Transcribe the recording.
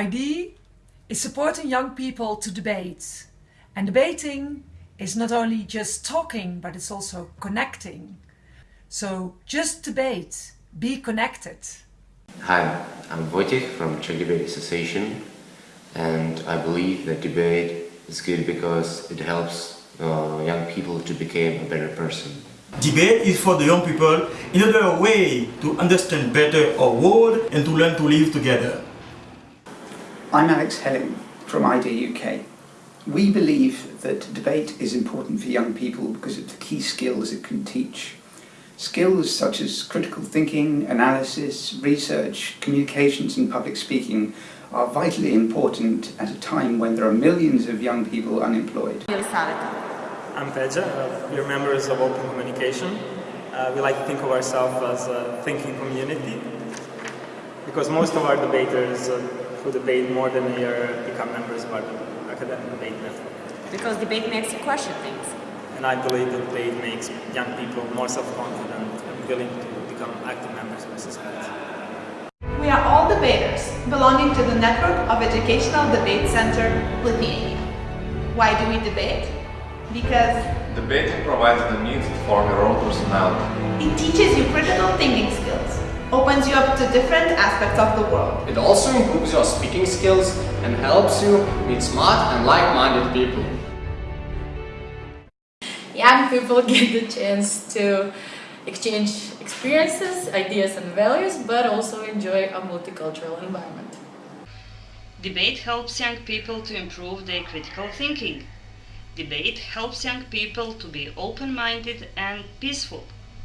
ID is supporting young people to debate. And debating is not only just talking, but it's also connecting. So just debate, be connected. Hi, I'm Wojciech from Czech Debate Association and I believe that debate is good because it helps uh, young people to become a better person. Debate is for the young people in another way to understand better our world and to learn to live together. I'm Alex Helling from ID UK. We believe that debate is important for young people because of the key skills it can teach. Skills such as critical thinking, analysis, research, communications and public speaking are vitally important at a time when there are millions of young people unemployed. I'm Peja, uh, we're members of Open Communication. Uh, we like to think of ourselves as a thinking community because most of our debaters uh, who debate more than a year become members of our academic debate network. Because debate makes you question things. And I believe that debate makes young people more self-confident and willing to become active members of society. We are all debaters, belonging to the network of Educational Debate Center, Lithuania. Why do we debate? Because Debating provides the means to form your own personality. it teaches you critical thinking skills, opens you up to different aspects of the world. It also improves your speaking skills and helps you meet smart and like-minded people. Young people get the chance to exchange experiences, ideas and values, but also enjoy a multicultural environment. Debate helps young people to improve their critical thinking. Debate helps young people to be open-minded and peaceful.